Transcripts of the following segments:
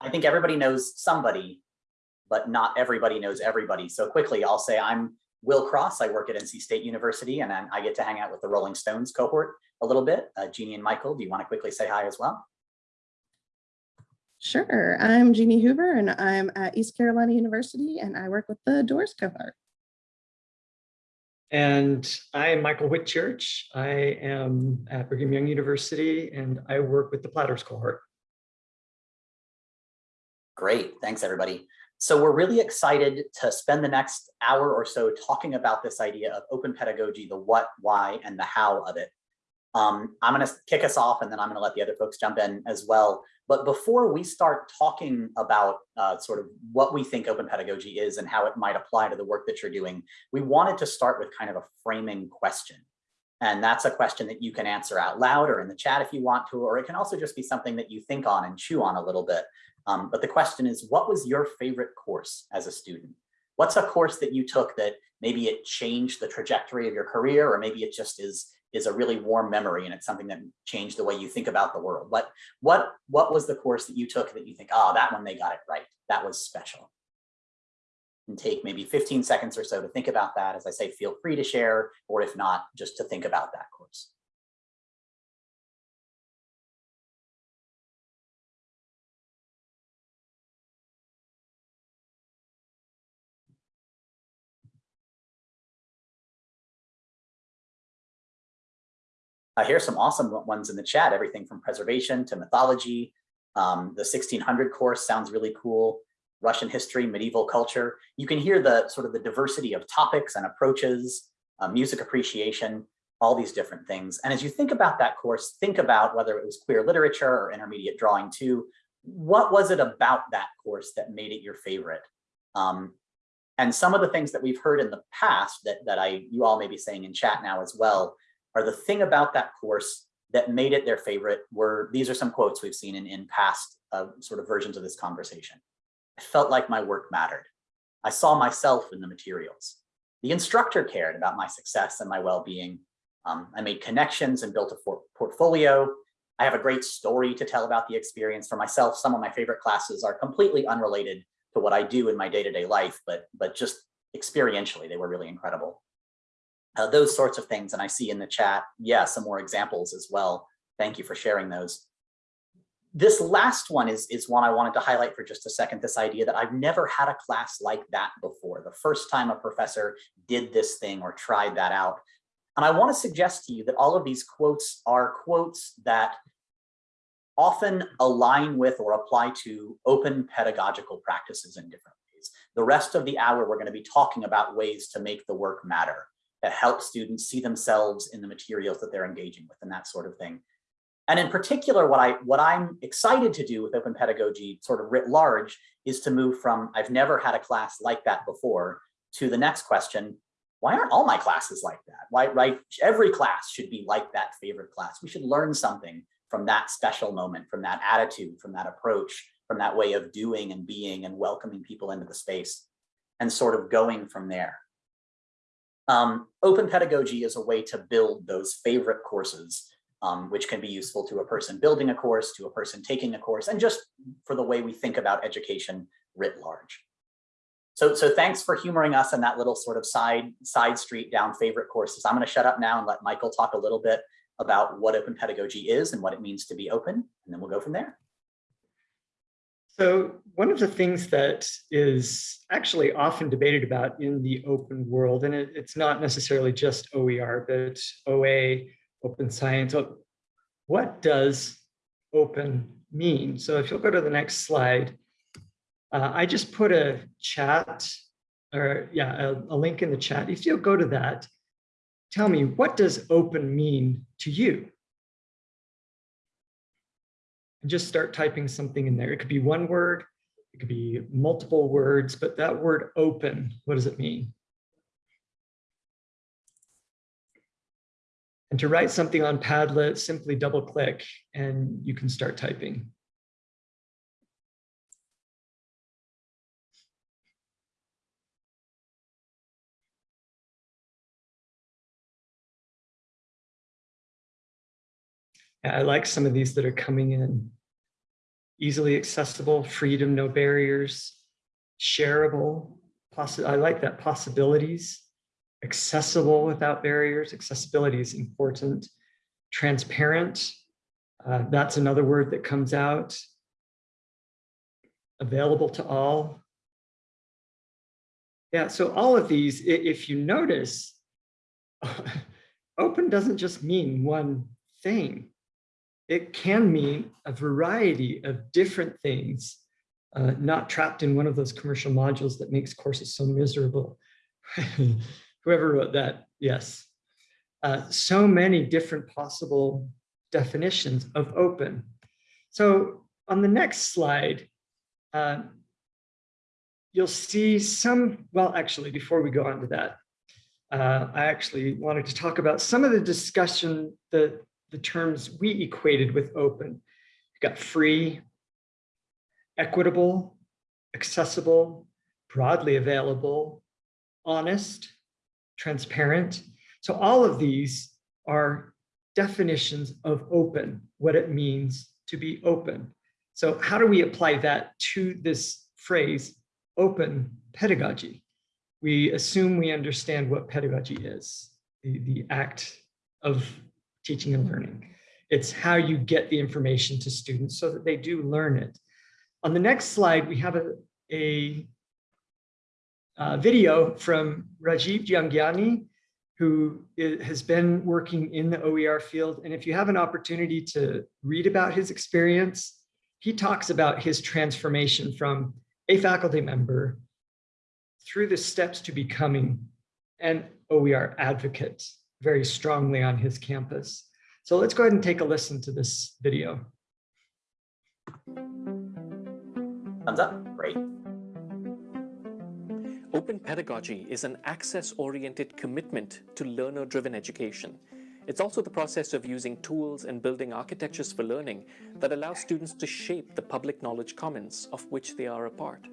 I think everybody knows somebody, but not everybody knows everybody. So quickly, I'll say I'm Will Cross. I work at NC State University and I I get to hang out with the Rolling Stones cohort a little bit. Uh, Jeannie and Michael, do you want to quickly say hi as well? Sure. I'm Jeannie Hoover and I'm at East Carolina University and I work with the Doors cohort. And I'm Michael Whitchurch. I am at Brigham Young University and I work with the Platters cohort. Great, thanks everybody. So we're really excited to spend the next hour or so talking about this idea of open pedagogy, the what, why, and the how of it. Um, I'm gonna kick us off and then I'm gonna let the other folks jump in as well. But before we start talking about uh, sort of what we think open pedagogy is and how it might apply to the work that you're doing, we wanted to start with kind of a framing question. And that's a question that you can answer out loud or in the chat if you want to, or it can also just be something that you think on and chew on a little bit. Um, but the question is, what was your favorite course as a student? What's a course that you took that maybe it changed the trajectory of your career, or maybe it just is is a really warm memory and it's something that changed the way you think about the world. What what what was the course that you took that you think, oh, that one they got it right. That was special. And take maybe 15 seconds or so to think about that. As I say, feel free to share, or if not, just to think about that course. Uh, here's some awesome ones in the chat, everything from preservation to mythology. Um, the 1600 course sounds really cool. Russian history, medieval culture. You can hear the sort of the diversity of topics and approaches, uh, music appreciation, all these different things. And as you think about that course, think about whether it was queer literature or intermediate drawing too, what was it about that course that made it your favorite? Um, and some of the things that we've heard in the past that, that I you all may be saying in chat now as well are the thing about that course that made it their favorite were, these are some quotes we've seen in, in past uh, sort of versions of this conversation. I felt like my work mattered. I saw myself in the materials. The instructor cared about my success and my well-being. Um, I made connections and built a portfolio. I have a great story to tell about the experience for myself. Some of my favorite classes are completely unrelated to what I do in my day-to-day -day life, but, but just experientially, they were really incredible uh, those sorts of things. And I see in the chat, yeah, some more examples as well. Thank you for sharing those. This last one is, is one I wanted to highlight for just a second, this idea that I've never had a class like that before. The first time a professor did this thing or tried that out. And I want to suggest to you that all of these quotes are quotes that often align with or apply to open pedagogical practices in different ways. The rest of the hour, we're going to be talking about ways to make the work matter that help students see themselves in the materials that they're engaging with and that sort of thing. And in particular, what, I, what I'm excited to do with open pedagogy sort of writ large is to move from I've never had a class like that before to the next question, why aren't all my classes like that? Why, right? Every class should be like that favorite class. We should learn something from that special moment, from that attitude, from that approach, from that way of doing and being and welcoming people into the space and sort of going from there. Um, open pedagogy is a way to build those favorite courses, um, which can be useful to a person building a course, to a person taking a course, and just for the way we think about education writ large. So, so thanks for humoring us in that little sort of side, side street down favorite courses. I'm going to shut up now and let Michael talk a little bit about what open pedagogy is and what it means to be open, and then we'll go from there. So one of the things that is actually often debated about in the open world, and it, it's not necessarily just OER, but OA, open science, what does open mean? So if you'll go to the next slide, uh, I just put a chat or yeah, a, a link in the chat. If you'll go to that, tell me, what does open mean to you? And just start typing something in there. It could be one word, it could be multiple words, but that word open, what does it mean? And to write something on Padlet, simply double click and you can start typing. I like some of these that are coming in. easily accessible, freedom, no barriers, shareable, I like that, possibilities, accessible without barriers, accessibility is important, transparent, uh, that's another word that comes out, available to all. Yeah, so all of these, if you notice, open doesn't just mean one thing. It can mean a variety of different things, uh, not trapped in one of those commercial modules that makes courses so miserable. Whoever wrote that, yes. Uh, so many different possible definitions of open. So on the next slide, uh, you'll see some, well, actually, before we go on to that, uh, I actually wanted to talk about some of the discussion, the, the terms we equated with open. You've got free, equitable, accessible, broadly available, honest, transparent. So all of these are definitions of open, what it means to be open. So how do we apply that to this phrase, open pedagogy? We assume we understand what pedagogy is, the, the act of teaching and learning. It's how you get the information to students so that they do learn it. On the next slide, we have a, a uh, video from Rajiv Jhangiani, who has been working in the OER field. And if you have an opportunity to read about his experience, he talks about his transformation from a faculty member through the steps to becoming an OER advocate very strongly on his campus. So let's go ahead and take a listen to this video. Thumbs up, great. Open pedagogy is an access-oriented commitment to learner-driven education. It's also the process of using tools and building architectures for learning that allow students to shape the public knowledge commons of which they are a part.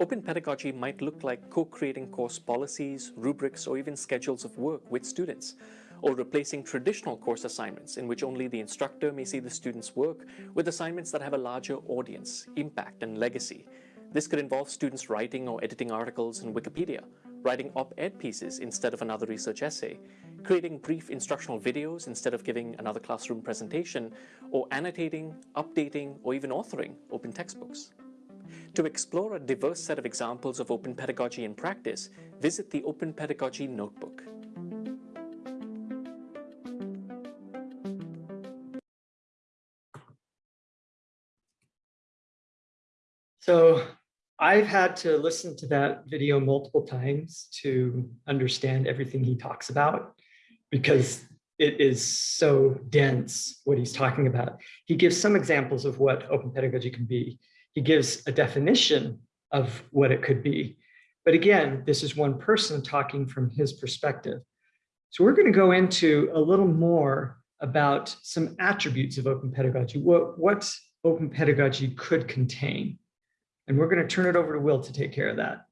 Open pedagogy might look like co-creating course policies, rubrics, or even schedules of work with students, or replacing traditional course assignments in which only the instructor may see the students' work with assignments that have a larger audience, impact, and legacy. This could involve students writing or editing articles in Wikipedia, writing op-ed pieces instead of another research essay, creating brief instructional videos instead of giving another classroom presentation, or annotating, updating, or even authoring open textbooks. To explore a diverse set of examples of open pedagogy in practice, visit the Open Pedagogy Notebook. So I've had to listen to that video multiple times to understand everything he talks about because it is so dense what he's talking about. He gives some examples of what open pedagogy can be. He gives a definition of what it could be. But again, this is one person talking from his perspective. So we're going to go into a little more about some attributes of open pedagogy, what, what open pedagogy could contain. And we're going to turn it over to Will to take care of that.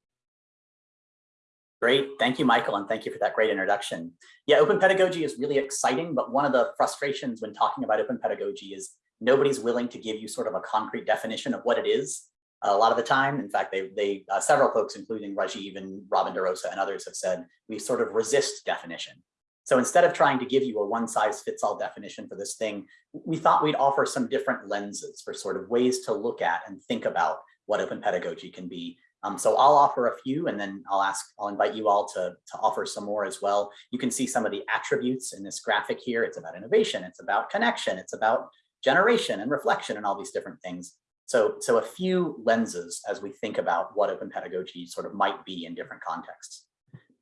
Great. Thank you, Michael, and thank you for that great introduction. Yeah, open pedagogy is really exciting, but one of the frustrations when talking about open pedagogy is nobody's willing to give you sort of a concrete definition of what it is a lot of the time. In fact, they, they uh, several folks, including Rajiv and Robin DeRosa and others have said, we sort of resist definition. So instead of trying to give you a one size fits all definition for this thing, we thought we'd offer some different lenses for sort of ways to look at and think about what open pedagogy can be. Um, so I'll offer a few and then I'll ask, I'll invite you all to, to offer some more as well. You can see some of the attributes in this graphic here. It's about innovation, it's about connection, it's about generation and reflection and all these different things. So, so a few lenses as we think about what open pedagogy sort of might be in different contexts.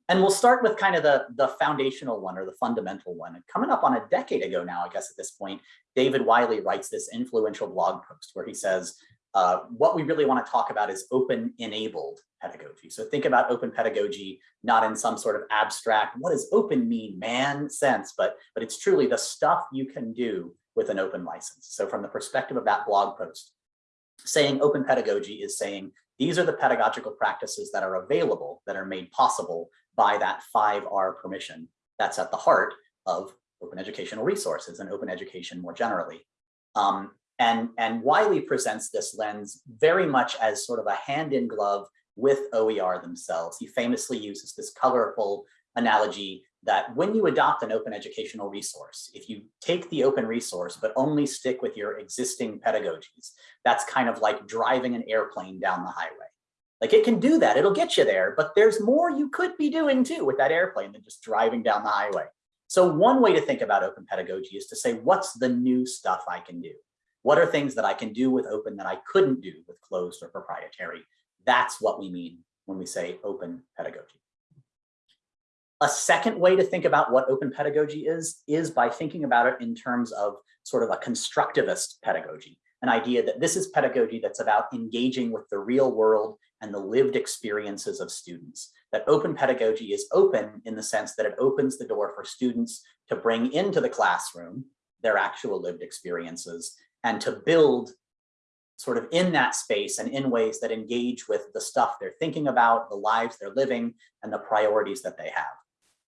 And we'll start with kind of the, the foundational one or the fundamental one. And coming up on a decade ago now, I guess at this point, David Wiley writes this influential blog post where he says, uh, what we really want to talk about is open enabled pedagogy. So think about open pedagogy, not in some sort of abstract, what does open mean, man sense, but, but it's truly the stuff you can do with an open license. So from the perspective of that blog post, saying open pedagogy is saying these are the pedagogical practices that are available, that are made possible by that 5R permission that's at the heart of open educational resources and open education more generally. Um, And, and Wiley presents this lens very much as sort of a hand in glove with OER themselves. He famously uses this colorful analogy that when you adopt an open educational resource, if you take the open resource, but only stick with your existing pedagogies, that's kind of like driving an airplane down the highway. Like it can do that, it'll get you there, but there's more you could be doing too with that airplane than just driving down the highway. So one way to think about open pedagogy is to say, what's the new stuff I can do? What are things that I can do with open that I couldn't do with closed or proprietary? That's what we mean when we say open pedagogy. A second way to think about what open pedagogy is, is by thinking about it in terms of sort of a constructivist pedagogy, an idea that this is pedagogy that's about engaging with the real world and the lived experiences of students. That open pedagogy is open in the sense that it opens the door for students to bring into the classroom their actual lived experiences and to build sort of in that space and in ways that engage with the stuff they're thinking about, the lives they're living, and the priorities that they have.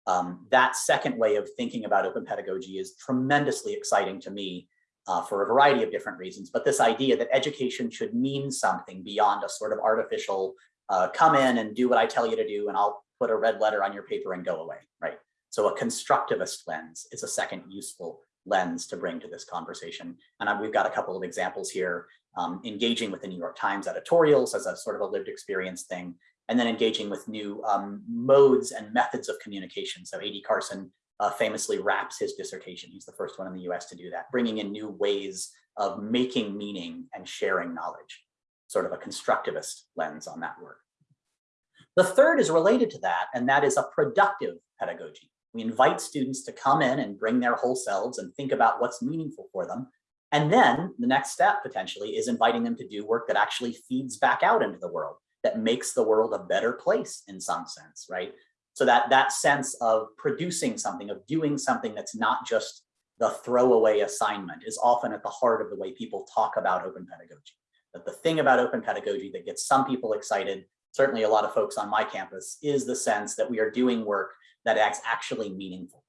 Um, that second way of thinking about open pedagogy is tremendously exciting to me uh, for a variety of different reasons. But this idea that education should mean something beyond a sort of artificial uh, come in and do what I tell you to do and I'll put a red letter on your paper and go away, right? So a constructivist lens is a second useful lens to bring to this conversation. And we've got a couple of examples here, um, engaging with the New York Times editorials as a sort of a lived experience thing, and then engaging with new um, modes and methods of communication. So A.D. Carson uh, famously raps his dissertation. He's the first one in the US to do that, bringing in new ways of making meaning and sharing knowledge, sort of a constructivist lens on that work. The third is related to that, and that is a productive pedagogy. We invite students to come in and bring their whole selves and think about what's meaningful for them. And then the next step potentially is inviting them to do work that actually feeds back out into the world, that makes the world a better place in some sense, right? So that, that sense of producing something, of doing something that's not just the throwaway assignment is often at the heart of the way people talk about open pedagogy. That the thing about open pedagogy that gets some people excited, certainly a lot of folks on my campus, is the sense that we are doing work that acts actually meaningful.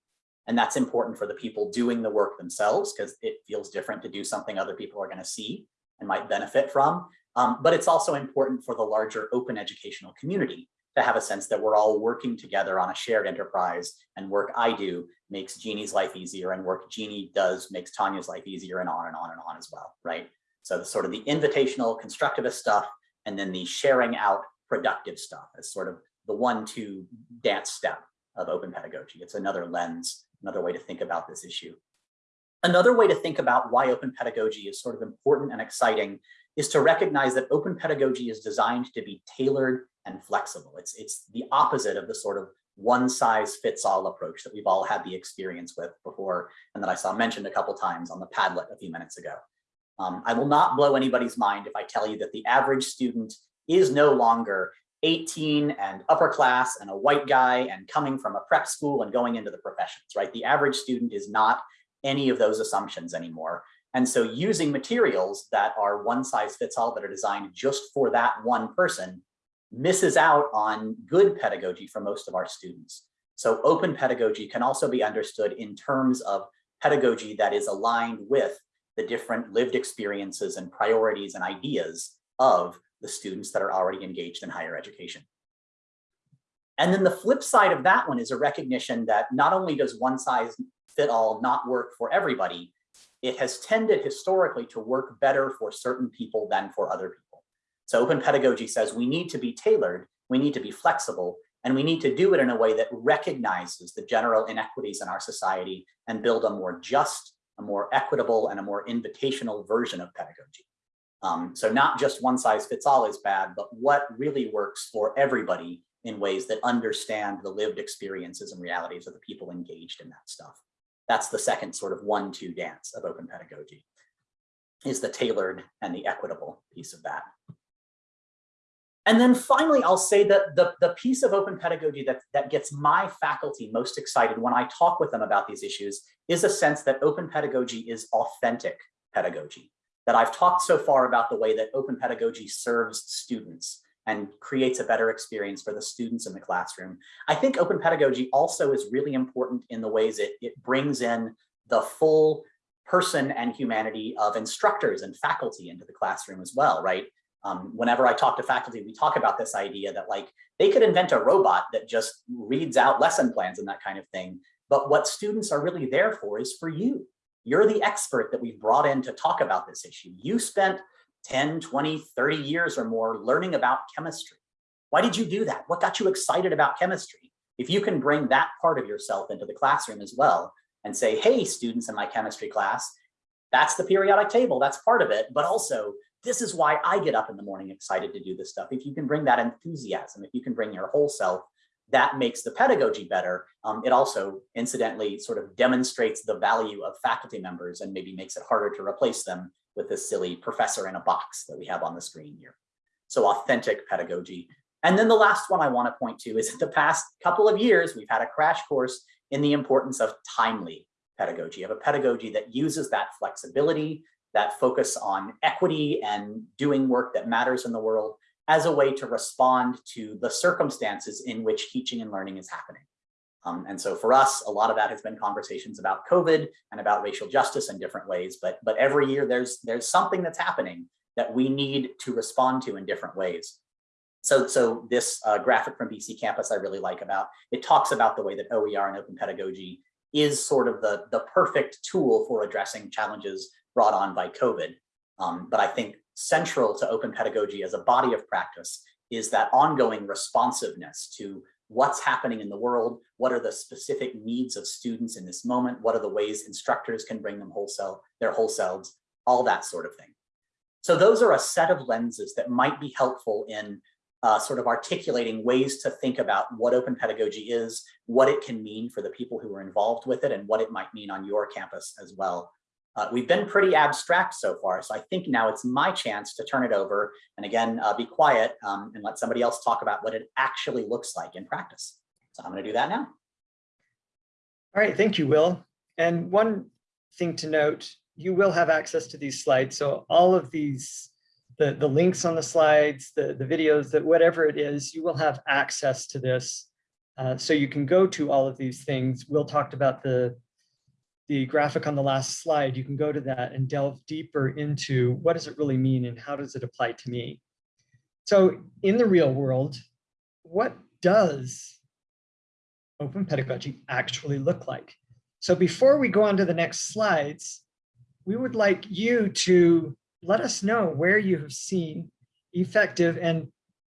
And that's important for the people doing the work themselves because it feels different to do something other people are going to see and might benefit from. Um, but it's also important for the larger open educational community to have a sense that we're all working together on a shared enterprise and work I do makes Jeannie's life easier and work Jeannie does makes Tanya's life easier and on and on and on as well, right? So the sort of the invitational constructivist stuff and then the sharing out productive stuff is sort of the one two dance step of open pedagogy. It's another lens, another way to think about this issue. Another way to think about why open pedagogy is sort of important and exciting is to recognize that open pedagogy is designed to be tailored and flexible. It's, it's the opposite of the sort of one size fits all approach that we've all had the experience with before and that I saw mentioned a couple times on the Padlet a few minutes ago. Um, I will not blow anybody's mind if I tell you that the average student is no longer 18 and upper class and a white guy and coming from a prep school and going into the professions, right? The average student is not any of those assumptions anymore. And so using materials that are one size fits all that are designed just for that one person misses out on good pedagogy for most of our students. So open pedagogy can also be understood in terms of pedagogy that is aligned with the different lived experiences and priorities and ideas of the students that are already engaged in higher education. And then the flip side of that one is a recognition that not only does one size fit all not work for everybody, it has tended historically to work better for certain people than for other people. So open pedagogy says we need to be tailored, we need to be flexible, and we need to do it in a way that recognizes the general inequities in our society and build a more just, a more equitable, and a more invitational version of pedagogy. Um, so not just one size fits all is bad, but what really works for everybody in ways that understand the lived experiences and realities of the people engaged in that stuff. That's the second sort of one-two dance of open pedagogy, is the tailored and the equitable piece of that. And then finally, I'll say that the, the piece of open pedagogy that, that gets my faculty most excited when I talk with them about these issues is a sense that open pedagogy is authentic pedagogy. That I've talked so far about the way that open pedagogy serves students and creates a better experience for the students in the classroom. I think open pedagogy also is really important in the ways it, it brings in the full person and humanity of instructors and faculty into the classroom as well, right? Um, whenever I talk to faculty, we talk about this idea that like they could invent a robot that just reads out lesson plans and that kind of thing. But what students are really there for is for you. You're the expert that we've brought in to talk about this issue. You spent 10, 20, 30 years or more learning about chemistry. Why did you do that? What got you excited about chemistry? If you can bring that part of yourself into the classroom as well and say, hey, students in my chemistry class, that's the periodic table, that's part of it, but also this is why I get up in the morning excited to do this stuff. If you can bring that enthusiasm, if you can bring your whole self, that makes the pedagogy better. Um, it also incidentally sort of demonstrates the value of faculty members and maybe makes it harder to replace them with this silly professor in a box that we have on the screen here. So authentic pedagogy. And then the last one I want to point to is in the past couple of years, we've had a crash course in the importance of timely pedagogy, of a pedagogy that uses that flexibility, that focus on equity and doing work that matters in the world as a way to respond to the circumstances in which teaching and learning is happening. Um, and so for us, a lot of that has been conversations about COVID and about racial justice in different ways. But, but every year there's, there's something that's happening that we need to respond to in different ways. So, so this uh, graphic from BC Campus I really like about, it talks about the way that OER and open pedagogy is sort of the, the perfect tool for addressing challenges brought on by COVID. Um, but I think central to open pedagogy as a body of practice is that ongoing responsiveness to what's happening in the world, what are the specific needs of students in this moment, what are the ways instructors can bring them whole self, their whole selves, all that sort of thing. So those are a set of lenses that might be helpful in uh, sort of articulating ways to think about what open pedagogy is, what it can mean for the people who are involved with it, and what it might mean on your campus as well. Uh, we've been pretty abstract so far, so I think now it's my chance to turn it over and again, uh, be quiet um, and let somebody else talk about what it actually looks like in practice. So I'm gonna do that now. All right, thank you, Will. And one thing to note, you will have access to these slides. So all of these, the, the links on the slides, the, the videos, that whatever it is, you will have access to this. Uh, so you can go to all of these things. Will talked about the the graphic on the last slide, you can go to that and delve deeper into what does it really mean and how does it apply to me? So in the real world, what does open pedagogy actually look like? So before we go on to the next slides, we would like you to let us know where you have seen effective and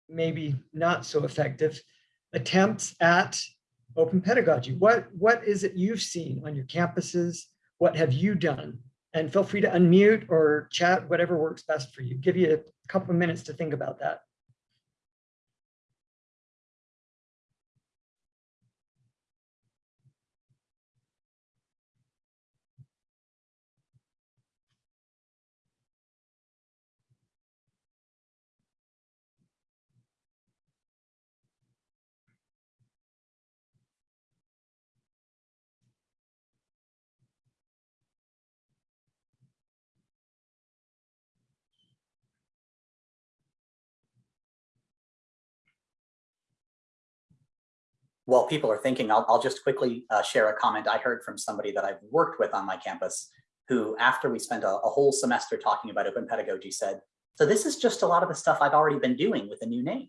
maybe not so effective attempts at open pedagogy. What, what is it you've seen on your campuses? What have you done? And feel free to unmute or chat, whatever works best for you. Give you a couple of minutes to think about that. While people are thinking, I'll, I'll just quickly uh, share a comment I heard from somebody that I've worked with on my campus who, after we spent a, a whole semester talking about open pedagogy, said, so this is just a lot of the stuff I've already been doing with a new name.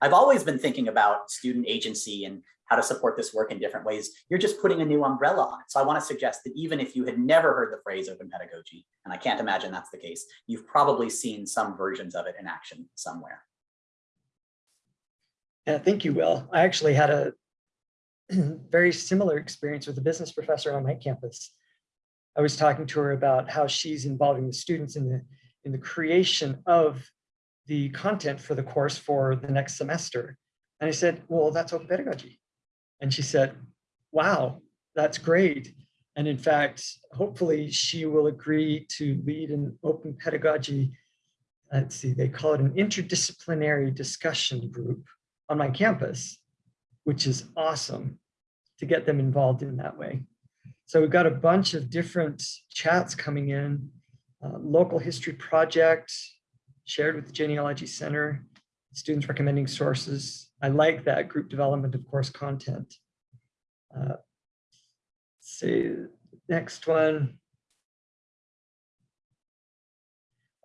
I've always been thinking about student agency and how to support this work in different ways. You're just putting a new umbrella on it. So I want to suggest that even if you had never heard the phrase open pedagogy, and I can't imagine that's the case, you've probably seen some versions of it in action somewhere. Yeah, thank you, Will. I actually had a very similar experience with a business professor on my campus. I was talking to her about how she's involving the students in the in the creation of the content for the course for the next semester. And I said, well, that's open pedagogy. And she said, wow, that's great. And in fact, hopefully she will agree to lead an open pedagogy, let's see, they call it an interdisciplinary discussion group on my campus, which is awesome to get them involved in that way. So we've got a bunch of different chats coming in, uh, local history project shared with the Genealogy Center, students recommending sources. I like that group development of course content. Uh, see, next one.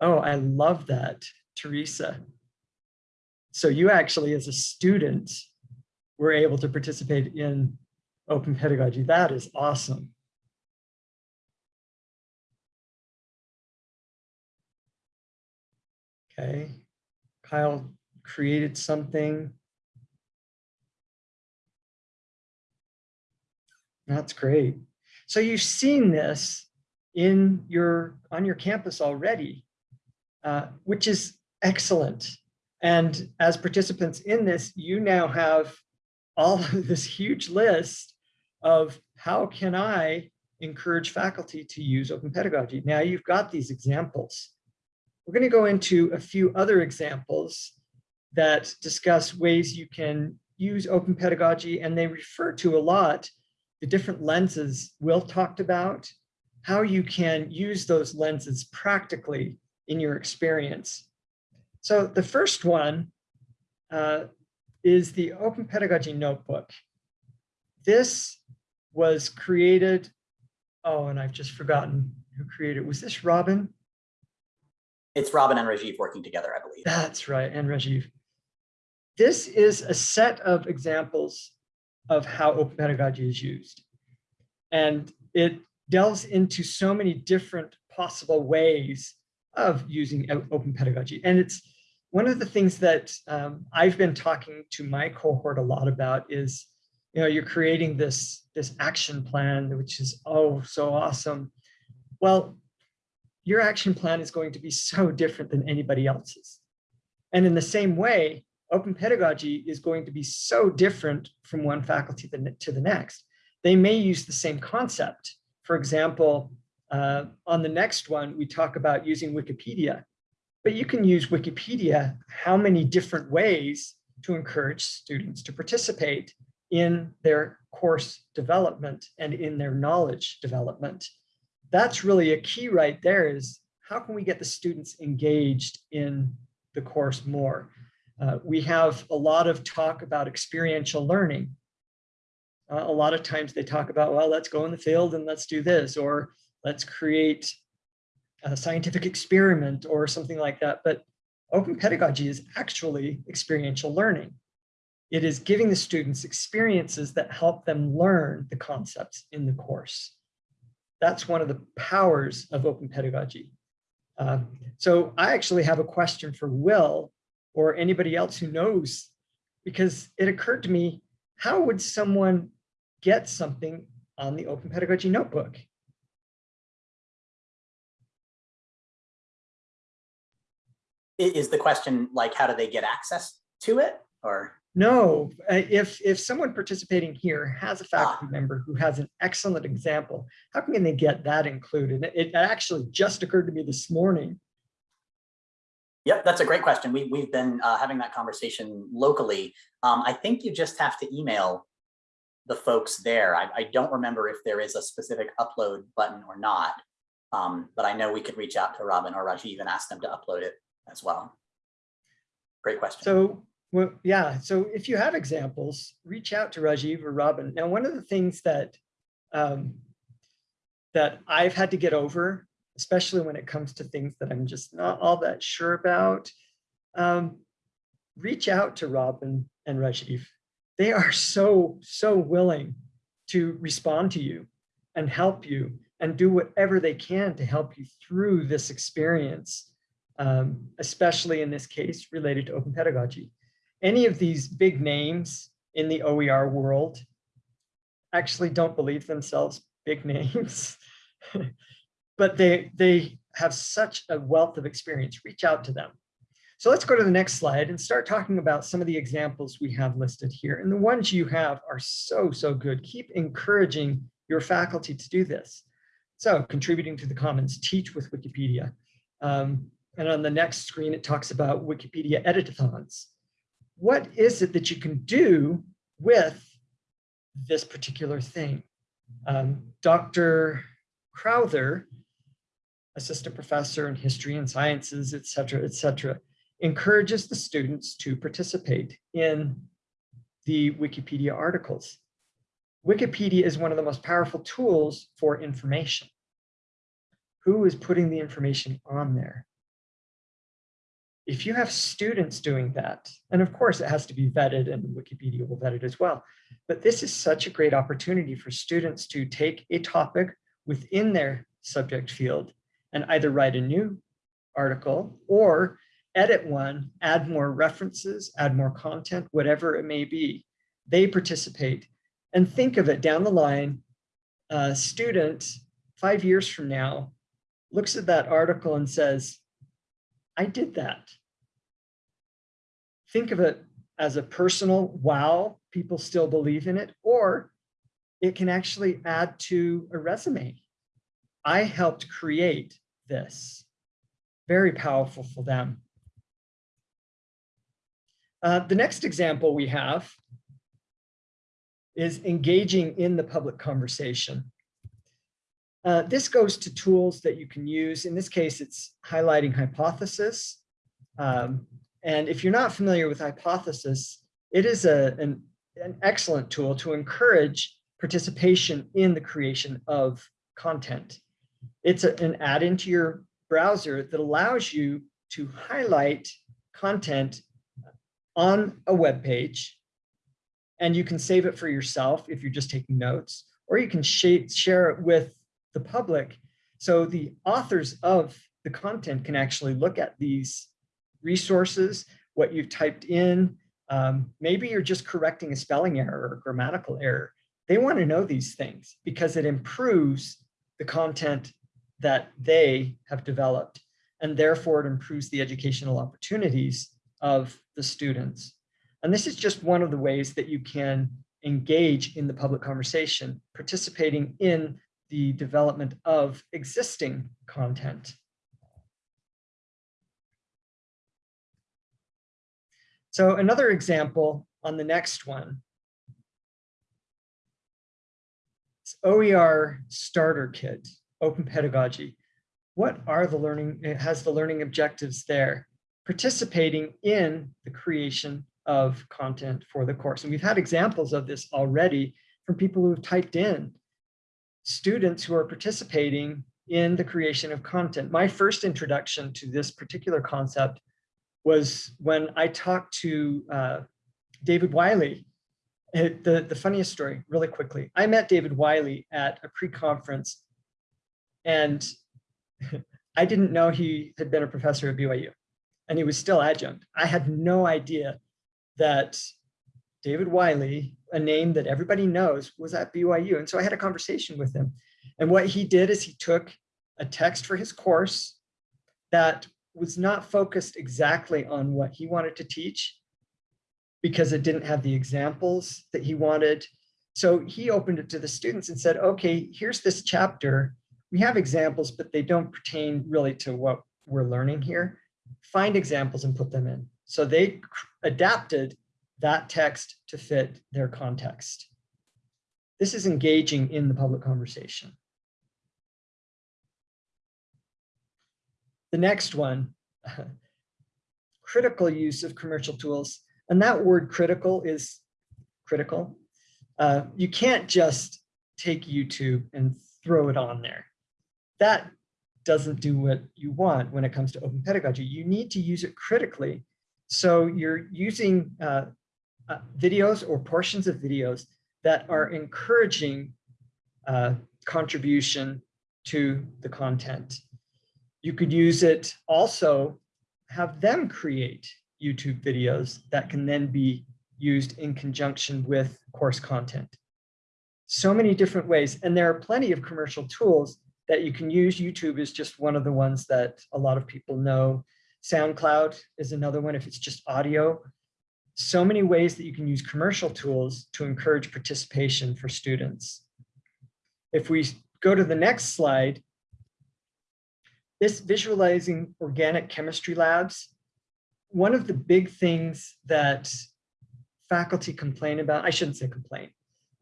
Oh, I love that, Teresa. So you actually, as a student, were able to participate in open pedagogy. That is awesome. Okay, Kyle created something. That's great. So you've seen this in your on your campus already, uh, which is excellent. And as participants in this, you now have all of this huge list of how can I encourage faculty to use open pedagogy. Now you've got these examples. We're going to go into a few other examples that discuss ways you can use open pedagogy, and they refer to a lot the different lenses Will talked about, how you can use those lenses practically in your experience. So the first one uh, is the Open Pedagogy Notebook. This was created, oh, and I've just forgotten who created. Was this Robin? It's Robin and Rajiv working together, I believe. That's right, and Rajiv. This is a set of examples of how open pedagogy is used. And it delves into so many different possible ways of using open pedagogy. And it's one of the things that um, I've been talking to my cohort a lot about is, you know, you're creating this, this action plan, which is, oh, so awesome. Well, your action plan is going to be so different than anybody else's. And in the same way, open pedagogy is going to be so different from one faculty to the next. They may use the same concept. For example, uh, on the next one, we talk about using Wikipedia, but you can use Wikipedia how many different ways to encourage students to participate in their course development and in their knowledge development. That's really a key right there is how can we get the students engaged in the course more? Uh, we have a lot of talk about experiential learning. Uh, a lot of times they talk about, well, let's go in the field and let's do this, or let's create a scientific experiment or something like that. But open pedagogy is actually experiential learning. It is giving the students experiences that help them learn the concepts in the course. That's one of the powers of open pedagogy. Uh, so I actually have a question for Will or anybody else who knows, because it occurred to me, how would someone get something on the Open Pedagogy Notebook? Is the question like, how do they get access to it or? No, uh, if, if someone participating here has a faculty Ah. member who has an excellent example, how can they get that included? It actually just occurred to me this morning Yep, that's a great question. We, we've been uh, having that conversation locally. Um, I think you just have to email the folks there. I, I don't remember if there is a specific upload button or not, um, but I know we could reach out to Robin or Rajiv and ask them to upload it as well. Great question. So, well, yeah, so if you have examples, reach out to Rajiv or Robin. Now, one of the things that um, that I've had to get over especially when it comes to things that I'm just not all that sure about, um, reach out to Robin and Rajiv. They are so, so willing to respond to you and help you and do whatever they can to help you through this experience, um, especially in this case related to open pedagogy. Any of these big names in the OER world actually don't believe themselves big names. but they, they have such a wealth of experience, reach out to them. So let's go to the next slide and start talking about some of the examples we have listed here. And the ones you have are so, so good. Keep encouraging your faculty to do this. So contributing to the commons, teach with Wikipedia. Um, and on the next screen, it talks about Wikipedia editathons. What is it that you can do with this particular thing? Um, Dr. Crowther assistant professor in history and sciences, et cetera, et cetera, encourages the students to participate in the Wikipedia articles. Wikipedia is one of the most powerful tools for information. Who is putting the information on there? If you have students doing that, and of course it has to be vetted and Wikipedia will vet it as well, but this is such a great opportunity for students to take a topic within their subject field and either write a new article or edit one, add more references, add more content, whatever it may be. They participate and think of it down the line, a student five years from now looks at that article and says, I did that. Think of it as a personal wow, people still believe in it, or it can actually add to a resume. I helped create this. Very powerful for them. Uh, the next example we have is engaging in the public conversation. Uh, this goes to tools that you can use. In this case, it's highlighting hypothesis. Um, and if you're not familiar with hypothesis, it is a, an, an excellent tool to encourage participation in the creation of content. It's a, an add-in to your browser that allows you to highlight content on a web page and you can save it for yourself if you're just taking notes, or you can share it with the public. So the authors of the content can actually look at these resources, what you've typed in. Um, maybe you're just correcting a spelling error or a grammatical error. They want to know these things because it improves the content that they have developed. And therefore it improves the educational opportunities of the students. And this is just one of the ways that you can engage in the public conversation, participating in the development of existing content. So another example on the next one. It's OER Starter Kit, Open Pedagogy. What are the learning, it has the learning objectives there? Participating in the creation of content for the course. And we've had examples of this already from people who have typed in students who are participating in the creation of content. My first introduction to this particular concept was when I talked to uh, David Wiley. The, the funniest story, really quickly. I met David Wiley at a pre-conference and I didn't know he had been a professor at BYU and he was still adjunct. I had no idea that David Wiley, a name that everybody knows, was at BYU. And so I had a conversation with him. And what he did is he took a text for his course that was not focused exactly on what he wanted to teach because it didn't have the examples that he wanted. So he opened it to the students and said, okay, here's this chapter. We have examples, but they don't pertain really to what we're learning here. Find examples and put them in. So they adapted that text to fit their context. This is engaging in the public conversation. The next one, critical use of commercial tools. And that word critical is critical. Uh, you can't just take YouTube and throw it on there. That doesn't do what you want when it comes to open pedagogy. You need to use it critically so you're using uh, uh, videos or portions of videos that are encouraging uh, contribution to the content. You could use it also, have them create YouTube videos that can then be used in conjunction with course content. So many different ways. And there are plenty of commercial tools that you can use. YouTube is just one of the ones that a lot of people know. SoundCloud is another one if it's just audio. So many ways that you can use commercial tools to encourage participation for students. If we go to the next slide, this visualizing organic chemistry labs, one of the big things that faculty complain about, I shouldn't say complain,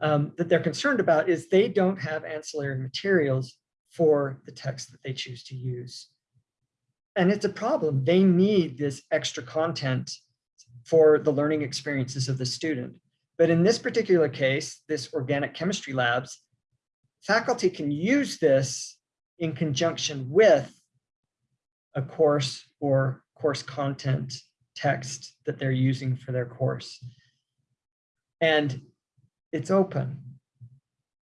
um, that they're concerned about is they don't have ancillary materials for the text that they choose to use and it's a problem. They need this extra content for the learning experiences of the student. But in this particular case, this organic chemistry labs, faculty can use this in conjunction with a course or course content text that they're using for their course. And it's open.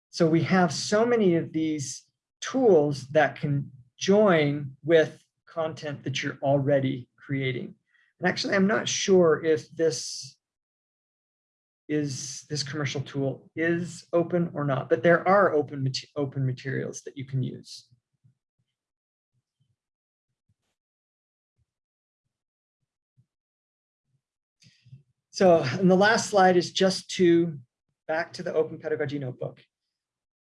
So we have so many of these tools that can join with content that you're already creating. And actually, I'm not sure if this is this commercial tool is open or not, but there are open, open materials that you can use. So, and the last slide is just to back to the Open Pedagogy Notebook.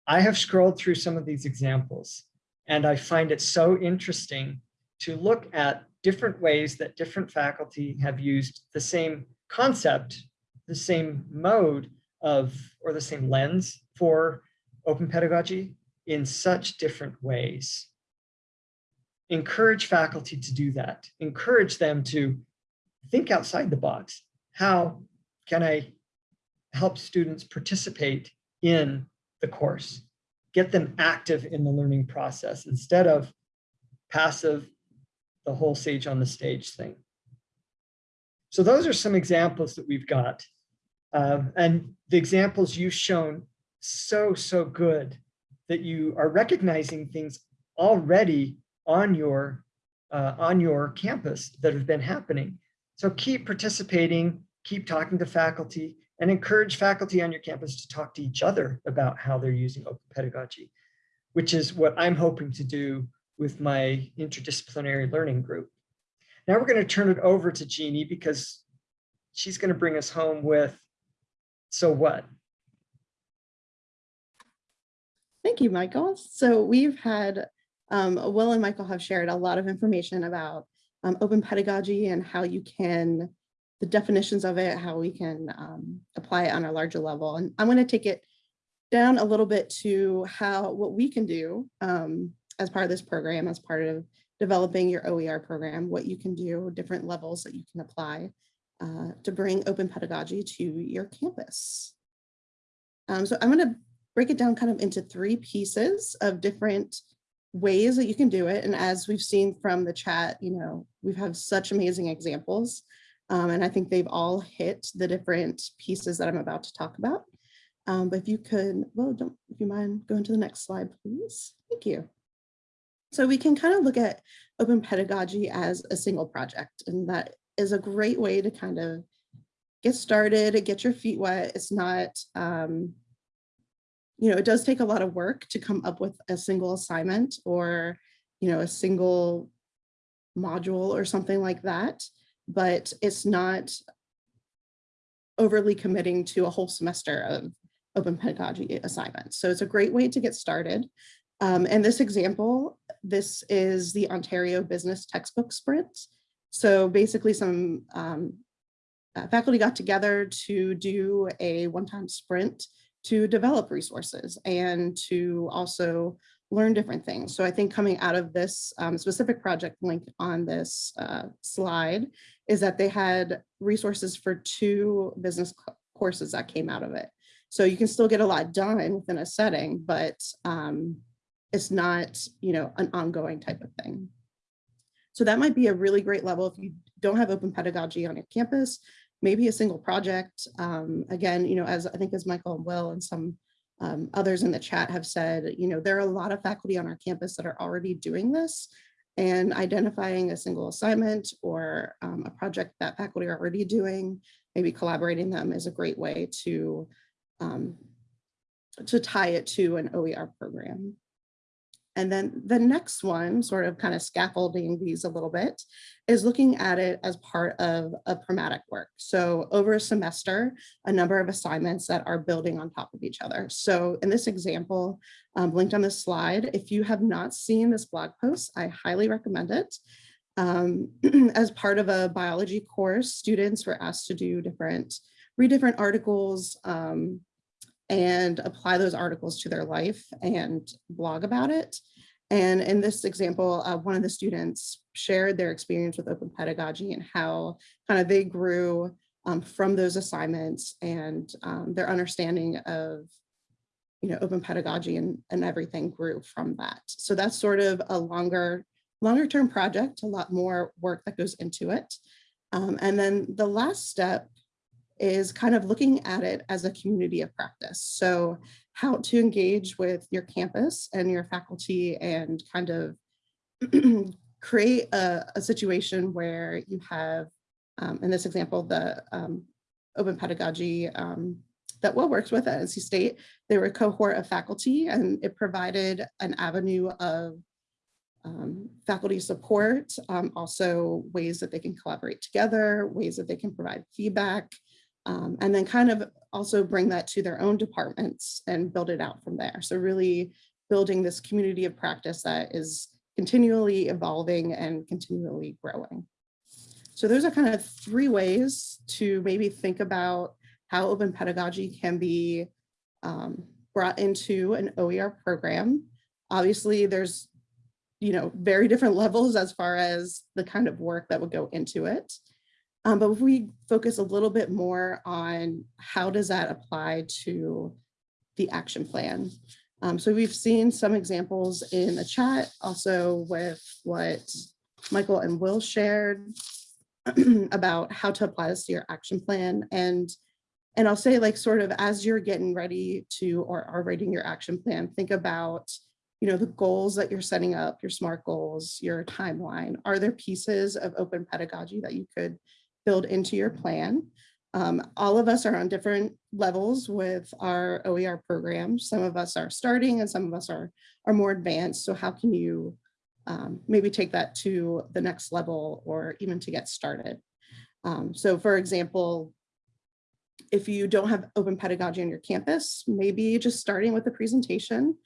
I have scrolled through some of these examples and I find it so interesting to look at different ways that different faculty have used the same concept, the same mode of, or the same lens for open pedagogy in such different ways. Encourage faculty to do that. Encourage them to think outside the box. How can I help students participate in the course? Get them active in the learning process instead of passive, the whole sage on the stage thing. So those are some examples that we've got. Um, and the examples you've shown so, so good that you are recognizing things already on your, uh, on your campus that have been happening. So keep participating, keep talking to faculty, and encourage faculty on your campus to talk to each other about how they're using open pedagogy, which is what I'm hoping to do with my interdisciplinary learning group. Now we're going to turn it over to Jeannie because she's going to bring us home with, so what? Thank you, Michael. So we've had, um, Will and Michael have shared a lot of information about um, open pedagogy and how you can, the definitions of it, how we can um, apply it on a larger level. And I'm going to take it down a little bit to how, what we can do um, as part of this program, as part of developing your OER program, what you can do, different levels that you can apply uh, to bring open pedagogy to your campus. Um, so I'm going to break it down kind of into three pieces of different ways that you can do it. And as we've seen from the chat, you know, we've had such amazing examples. Um, and I think they've all hit the different pieces that I'm about to talk about. Um, but if you could, well, don't, if you mind going to the next slide, please. Thank you. So we can kind of look at open pedagogy as a single project, and that is a great way to kind of get started, get your feet wet. It's not, um, you know, it does take a lot of work to come up with a single assignment or, you know, a single module or something like that, but it's not overly committing to a whole semester of open pedagogy assignments. So it's a great way to get started. Um, and this example, this is the Ontario Business Textbook Sprint. So basically some um, uh, faculty got together to do a one-time sprint to develop resources and to also learn different things. So I think coming out of this um, specific project link on this uh, slide is that they had resources for two business courses that came out of it. So you can still get a lot done within a setting, but um, it's not, you know, an ongoing type of thing. So that might be a really great level if you don't have open pedagogy on your campus, maybe a single project. Um, again, you know, as I think as Michael and Will and some um, others in the chat have said, you know, there are a lot of faculty on our campus that are already doing this and identifying a single assignment or um, a project that faculty are already doing, maybe collaborating them is a great way to, um, to tie it to an OER program. And then the next one, sort of kind of scaffolding these a little bit, is looking at it as part of a pragmatic work. So over a semester, a number of assignments that are building on top of each other. So in this example, um, linked on this slide, if you have not seen this blog post, I highly recommend it. Um, as part of a biology course, students were asked to do different, read different articles, um, and apply those articles to their life and blog about it. And in this example, uh, one of the students shared their experience with open pedagogy and how kind of they grew um, from those assignments and um, their understanding of you know, open pedagogy and, and everything grew from that. So that's sort of a longer longer term project, a lot more work that goes into it. Um, and then the last step is kind of looking at it as a community of practice. So how to engage with your campus and your faculty and kind of create a, a situation where you have, um, in this example, the um, open pedagogy um, that Will works with at NC State, they were a cohort of faculty and it provided an avenue of um, faculty support, um, also ways that they can collaborate together, ways that they can provide feedback, um, and then kind of also bring that to their own departments and build it out from there. So really building this community of practice that is continually evolving and continually growing. So those are kind of three ways to maybe think about how open pedagogy can be um, brought into an OER program. Obviously, there's you know, very different levels as far as the kind of work that would go into it. Um, but if we focus a little bit more on how does that apply to the action plan. Um, so we've seen some examples in the chat, also with what Michael and Will shared about how to apply this to your action plan. And, and I'll say like sort of as you're getting ready to or are writing your action plan, think about you know, the goals that you're setting up, your SMART goals, your timeline, are there pieces of open pedagogy that you could build into your plan? Um, all of us are on different levels with our OER programs. Some of us are starting and some of us are, are more advanced. So how can you um, maybe take that to the next level or even to get started? Um, so for example, if you don't have open pedagogy on your campus, maybe just starting with a presentation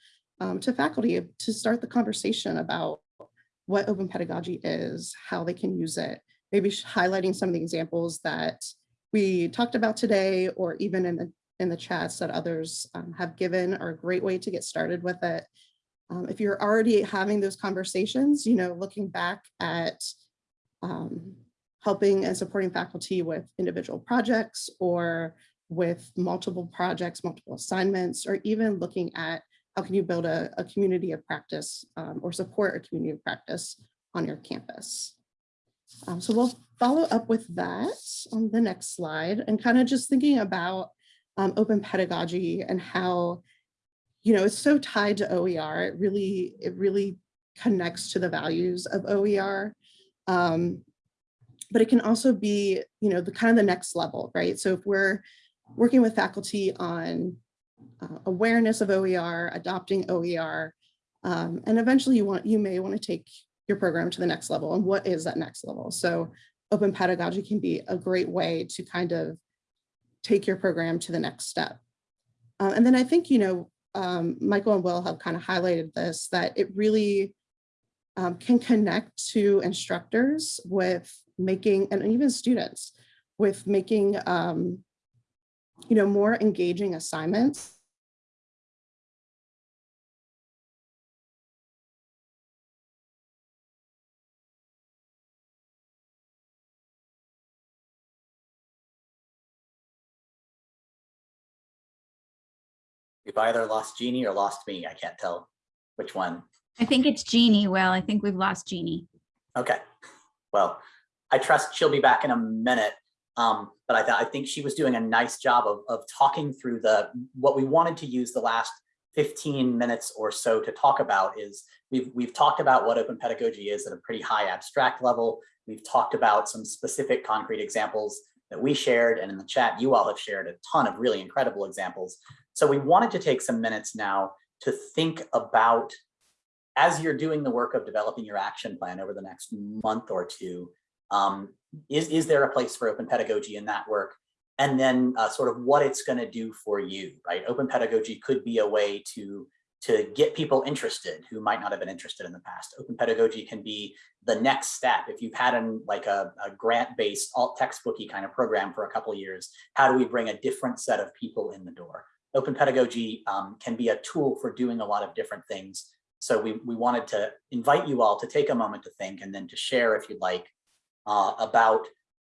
um, to faculty to start the conversation about what open pedagogy is, how they can use it, maybe highlighting some of the examples that we talked about today, or even in the in the chats that others um, have given are a great way to get started with it. Um, if you're already having those conversations, you know, looking back at um, helping and supporting faculty with individual projects or with multiple projects, multiple assignments, or even looking at how can you build a, a community of practice um, or support a community of practice on your campus? Um, so we'll follow up with that on the next slide and kind of just thinking about um, open pedagogy and how, you know, it's so tied to OER. It really, it really connects to the values of OER. Um, but it can also be, you know, the kind of the next level, right? So if we're working with faculty on uh, awareness of OER, adopting OER, um, and eventually you want you may want to take your program to the next level. And what is that next level? So open pedagogy can be a great way to kind of take your program to the next step. Uh, and then I think, you know, um, Michael and Will have kind of highlighted this, that it really um, can connect to instructors with making, and even students, with making, um, you know, more engaging assignments We've either lost Jeannie or lost me. I can't tell which one. I think it's Jeannie. Well, I think we've lost Jeannie. Okay. Well, I trust she'll be back in a minute. Um, but I, th I think she was doing a nice job of, of talking through the what we wanted to use the last 15 minutes or so to talk about is we've we've talked about what open pedagogy is at a pretty high abstract level. We've talked about some specific concrete examples that we shared and in the chat you all have shared a ton of really incredible examples so we wanted to take some minutes now to think about, as you're doing the work of developing your action plan over the next month or two, um, is, is there a place for open pedagogy in that work? And then uh, sort of what it's gonna do for you, right? Open pedagogy could be a way to, to get people interested who might not have been interested in the past. Open pedagogy can be the next step. If you've had an, like a, a grant-based alt textbooky kind of program for a couple years, how do we bring a different set of people in the door? Open pedagogy um, can be a tool for doing a lot of different things. So we, we wanted to invite you all to take a moment to think and then to share if you'd like uh, about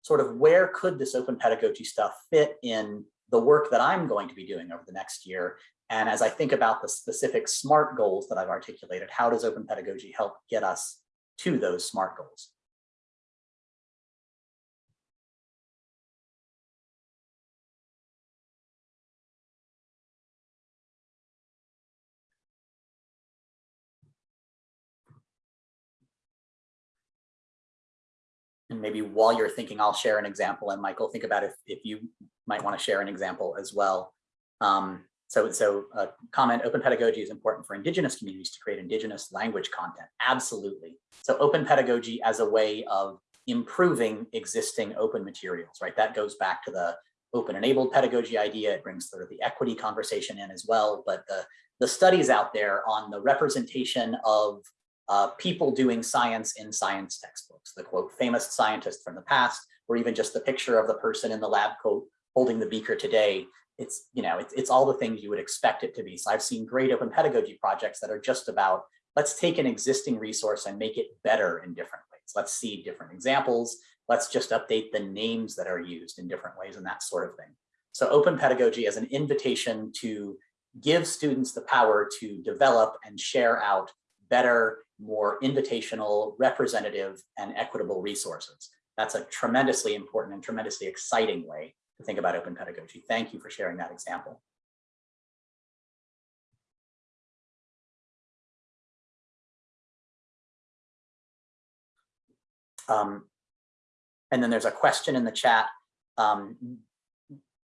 sort of where could this open pedagogy stuff fit in the work that I'm going to be doing over the next year. And as I think about the specific SMART goals that I've articulated, how does open pedagogy help get us to those SMART goals. And maybe while you're thinking, I'll share an example. And Michael, think about if, if you might want to share an example as well. Um, so, so uh, comment, open pedagogy is important for Indigenous communities to create Indigenous language content. Absolutely. So open pedagogy as a way of improving existing open materials, right? That goes back to the open enabled pedagogy idea. It brings sort of the equity conversation in as well. But the, the studies out there on the representation of uh, people doing science in science textbooks, the quote, famous scientist from the past, or even just the picture of the person in the lab coat holding the beaker today. It's, you know, it's, it's all the things you would expect it to be. So I've seen great open pedagogy projects that are just about, let's take an existing resource and make it better in different ways. Let's see different examples. Let's just update the names that are used in different ways and that sort of thing. So open pedagogy as an invitation to give students the power to develop and share out better, more invitational, representative, and equitable resources. That's a tremendously important and tremendously exciting way to think about open pedagogy. Thank you for sharing that example. Um, and then there's a question in the chat. Um,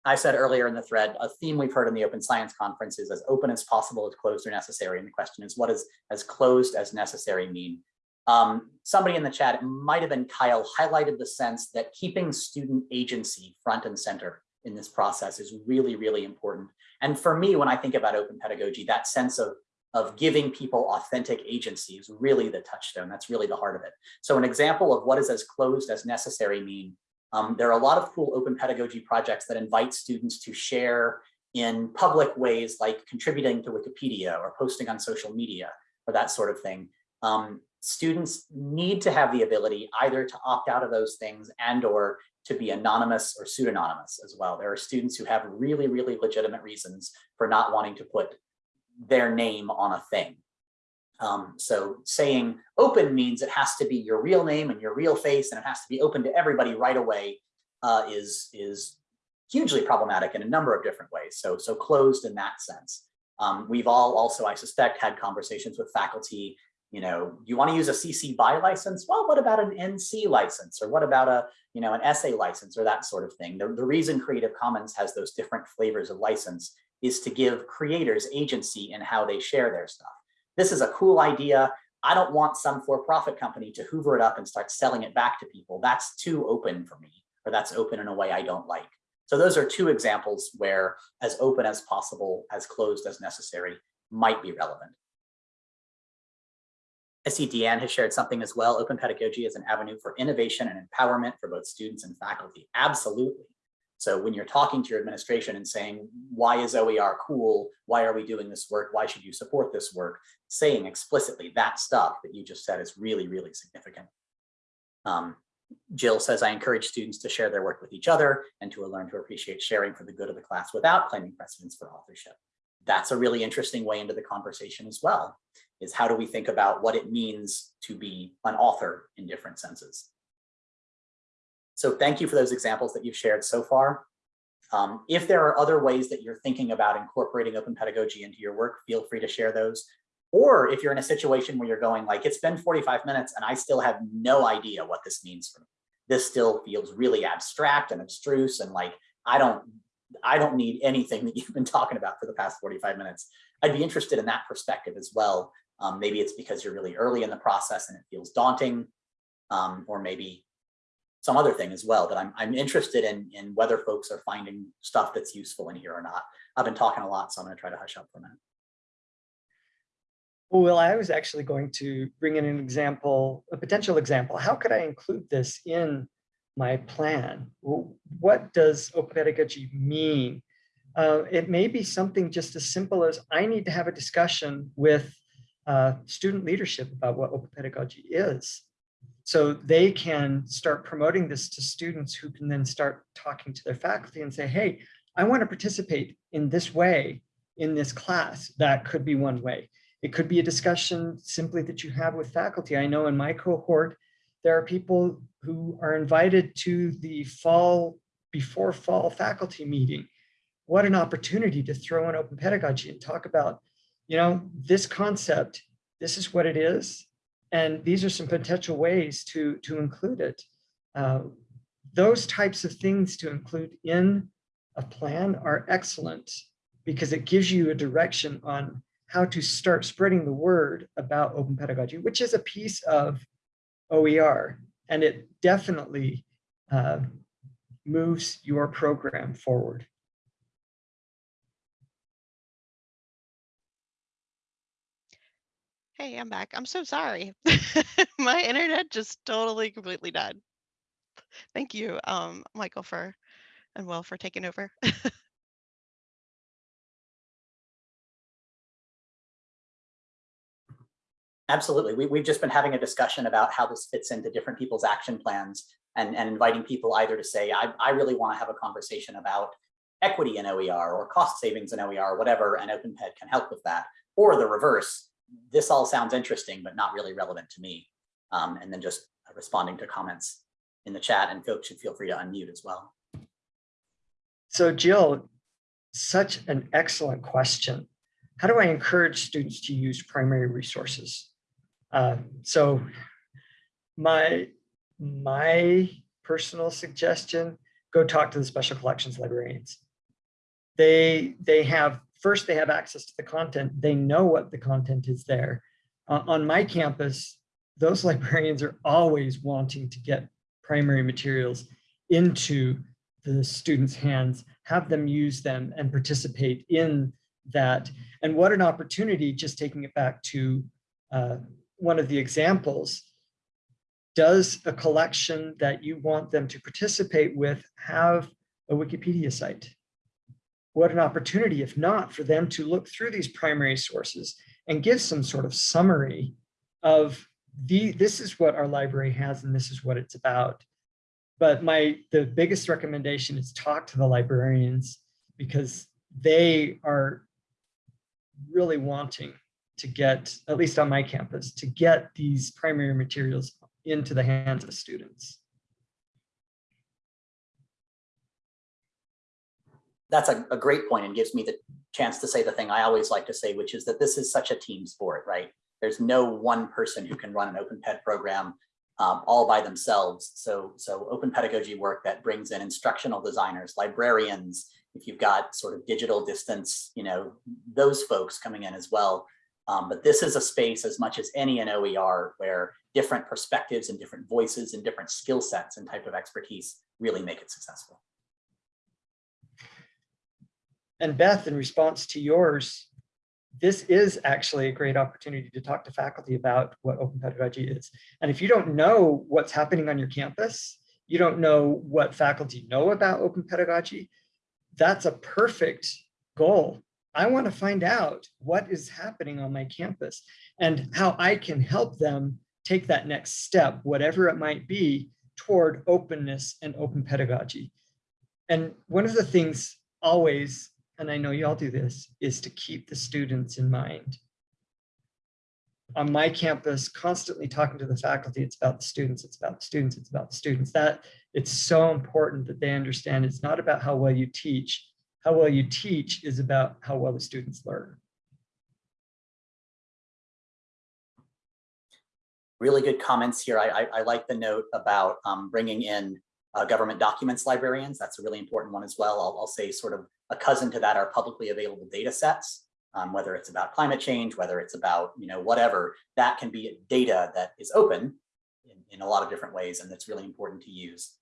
I said earlier in the thread, a theme we've heard in the Open Science Conference is as open as possible, as closed or necessary. And the question is, what does as closed as necessary mean? Um, somebody in the chat, it might have been Kyle, highlighted the sense that keeping student agency front and center in this process is really, really important. And for me, when I think about open pedagogy, that sense of, of giving people authentic agency is really the touchstone. That's really the heart of it. So an example of what does as closed as necessary mean um, there are a lot of cool open pedagogy projects that invite students to share in public ways like contributing to Wikipedia or posting on social media or that sort of thing. Um, students need to have the ability either to opt out of those things and or to be anonymous or pseudonymous as well. There are students who have really, really legitimate reasons for not wanting to put their name on a thing. Um, so saying open means it has to be your real name and your real face and it has to be open to everybody right away uh, is, is hugely problematic in a number of different ways. So, so closed in that sense. Um, we've all also, I suspect, had conversations with faculty, you know, you want to use a CC BY license? Well, what about an NC license? Or what about a, you know, an SA license or that sort of thing? The, the reason Creative Commons has those different flavors of license is to give creators agency in how they share their stuff this is a cool idea. I don't want some for-profit company to hoover it up and start selling it back to people. That's too open for me, or that's open in a way I don't like. So those are two examples where as open as possible, as closed as necessary might be relevant. I see Deanne has shared something as well. Open pedagogy is an avenue for innovation and empowerment for both students and faculty. Absolutely. So when you're talking to your administration and saying, why is OER cool? Why are we doing this work? Why should you support this work? Saying explicitly that stuff that you just said is really, really significant. Um, Jill says, I encourage students to share their work with each other and to learn to appreciate sharing for the good of the class without claiming precedence for authorship. That's a really interesting way into the conversation as well, is how do we think about what it means to be an author in different senses. So thank you for those examples that you've shared so far. Um, if there are other ways that you're thinking about incorporating open pedagogy into your work, feel free to share those. Or if you're in a situation where you're going like, it's been 45 minutes and I still have no idea what this means for me. This still feels really abstract and abstruse and like, I don't, I don't need anything that you've been talking about for the past 45 minutes. I'd be interested in that perspective as well. Um, maybe it's because you're really early in the process and it feels daunting. Um, or maybe some other thing as well that I'm, I'm interested in, in whether folks are finding stuff that's useful in here or not. I've been talking a lot, so I'm to try to hush up for a minute. Well, I was actually going to bring in an example, a potential example. How could I include this in my plan? What does open pedagogy mean? Uh, it may be something just as simple as I need to have a discussion with uh, student leadership about what open pedagogy is. So they can start promoting this to students who can then start talking to their faculty and say, hey, I want to participate in this way in this class. That could be one way. It could be a discussion simply that you have with faculty. I know in my cohort, there are people who are invited to the fall, before fall faculty meeting. What an opportunity to throw in open pedagogy and talk about, you know, this concept, this is what it is. And these are some potential ways to, to include it. Uh, those types of things to include in a plan are excellent because it gives you a direction on how to start spreading the word about open pedagogy, which is a piece of OER. And it definitely uh, moves your program forward. Hey, I'm back. I'm so sorry. My internet just totally completely died. Thank you, um, Michael, for and Will for taking over. Absolutely. We, we've just been having a discussion about how this fits into different people's action plans and, and inviting people either to say, I, I really want to have a conversation about equity in OER or cost savings in OER, whatever, and OpenPed can help with that. Or the reverse, this all sounds interesting, but not really relevant to me. Um, and then just responding to comments in the chat and folks should feel free to unmute as well. So Jill, such an excellent question. How do I encourage students to use primary resources? Uh, so my, my personal suggestion, go talk to the special collections librarians. They, they have, first they have access to the content. They know what the content is there. Uh, on my campus, those librarians are always wanting to get primary materials into the students' hands, have them use them and participate in that. And what an opportunity, just taking it back to uh, one of the examples, does a collection that you want them to participate with have a Wikipedia site? What an opportunity, if not, for them to look through these primary sources and give some sort of summary of the, this is what our library has and this is what it's about. But my, the biggest recommendation is talk to the librarians because they are really wanting to get, at least on my campus, to get these primary materials into the hands of students. That's a, a great point and gives me the chance to say the thing I always like to say, which is that this is such a team sport, right? There's no one person who can run an open ped program um, all by themselves. So, so open pedagogy work that brings in instructional designers, librarians, if you've got sort of digital distance, you know, those folks coming in as well. Um, but this is a space as much as any in OER where different perspectives and different voices and different skill sets and type of expertise really make it successful. And Beth, in response to yours, this is actually a great opportunity to talk to faculty about what open pedagogy is. And if you don't know what's happening on your campus, you don't know what faculty know about open pedagogy, that's a perfect goal. I want to find out what is happening on my campus and how I can help them take that next step, whatever it might be, toward openness and open pedagogy. And one of the things always, and I know you all do this, is to keep the students in mind. On my campus, constantly talking to the faculty, it's about the students, it's about the students, it's about the students. That it's so important that they understand it's not about how well you teach. How well you teach is about how well the students learn. Really good comments here. I, I, I like the note about um, bringing in uh, government documents librarians. That's a really important one as well. I'll, I'll say sort of a cousin to that are publicly available data sets, um, whether it's about climate change, whether it's about, you know, whatever, that can be data that is open in, in a lot of different ways, and that's really important to use.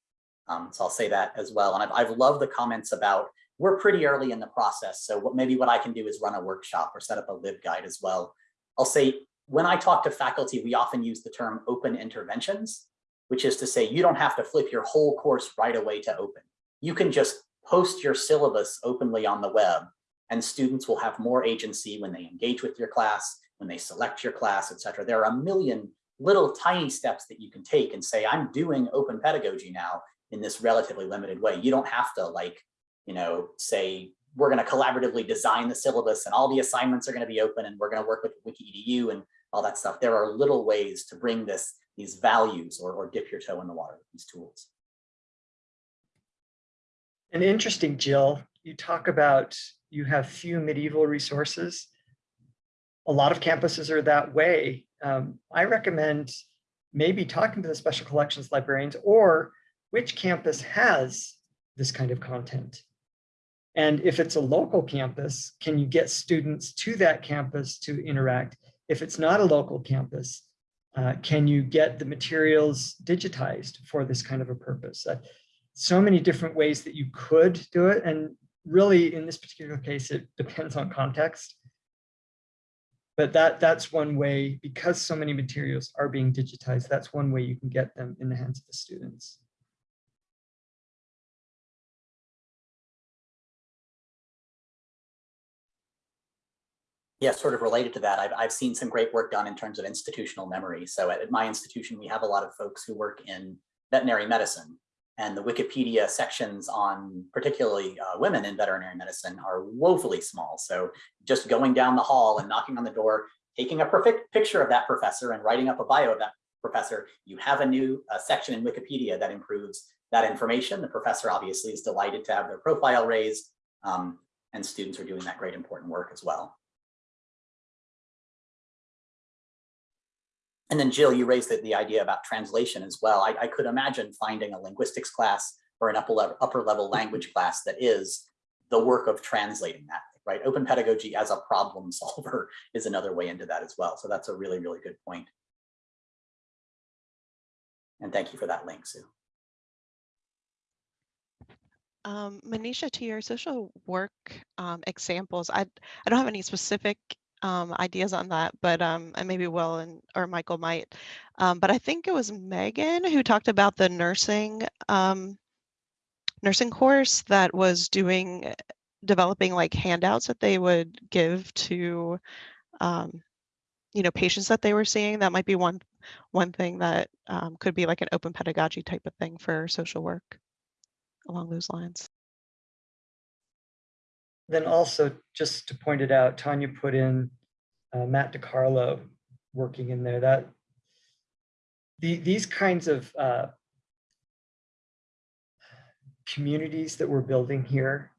Um, so I'll say that as well. And I've, I've loved the comments about we're pretty early in the process. So what maybe what I can do is run a workshop or set up a LibGuide as well. I'll say when I talk to faculty, we often use the term open interventions, which is to say you don't have to flip your whole course right away to open. You can just post your syllabus openly on the web and students will have more agency when they engage with your class, when they select your class, et cetera. There are a million little tiny steps that you can take and say, I'm doing open pedagogy now in this relatively limited way. You don't have to like, you know, say we're going to collaboratively design the syllabus and all the assignments are going to be open and we're going to work with WikiEDU and all that stuff. There are little ways to bring this, these values or, or dip your toe in the water with these tools. And interesting, Jill, you talk about you have few medieval resources. A lot of campuses are that way. Um, I recommend maybe talking to the special collections librarians or which campus has this kind of content. And if it's a local campus, can you get students to that campus to interact? If it's not a local campus, uh, can you get the materials digitized for this kind of a purpose? Uh, so many different ways that you could do it. And really, in this particular case, it depends on context. But that, that's one way, because so many materials are being digitized, that's one way you can get them in the hands of the students. Yeah, sort of related to that, I've, I've seen some great work done in terms of institutional memory. So at, at my institution, we have a lot of folks who work in veterinary medicine and the Wikipedia sections on particularly uh, women in veterinary medicine are woefully small. So just going down the hall and knocking on the door, taking a perfect picture of that professor and writing up a bio of that professor, you have a new uh, section in Wikipedia that improves that information. The professor obviously is delighted to have their profile raised um, and students are doing that great important work as well. And then Jill, you raised the, the idea about translation as well. I, I could imagine finding a linguistics class or an upper level, upper level language class that is the work of translating that, right? Open pedagogy as a problem solver is another way into that as well. So that's a really, really good point. And thank you for that link, Sue. Um, Manisha, to your social work um, examples, I, I don't have any specific um, ideas on that, but um, and maybe Will and or Michael might. Um, but I think it was Megan who talked about the nursing um, nursing course that was doing developing like handouts that they would give to um, you know patients that they were seeing. That might be one one thing that um, could be like an open pedagogy type of thing for social work along those lines. Then also, just to point it out, Tanya put in uh, Matt DiCarlo working in there. That the, these kinds of uh, communities that we're building here